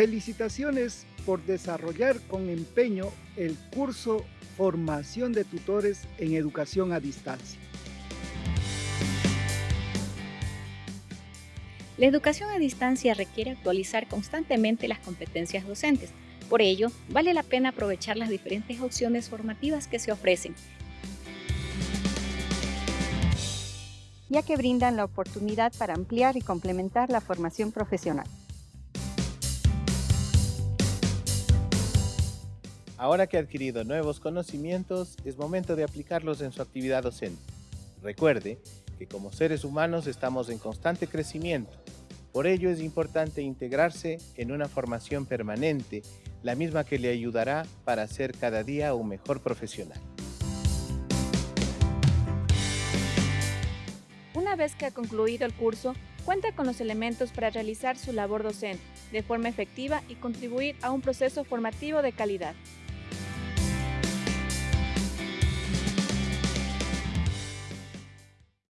Felicitaciones por desarrollar con empeño el curso Formación de Tutores en Educación a Distancia. La educación a distancia requiere actualizar constantemente las competencias docentes. Por ello, vale la pena aprovechar las diferentes opciones formativas que se ofrecen, ya que brindan la oportunidad para ampliar y complementar la formación profesional. Ahora que ha adquirido nuevos conocimientos, es momento de aplicarlos en su actividad docente. Recuerde que como seres humanos estamos en constante crecimiento. Por ello es importante integrarse en una formación permanente, la misma que le ayudará para ser cada día un mejor profesional. Una vez que ha concluido el curso, cuenta con los elementos para realizar su labor docente de forma efectiva y contribuir a un proceso formativo de calidad.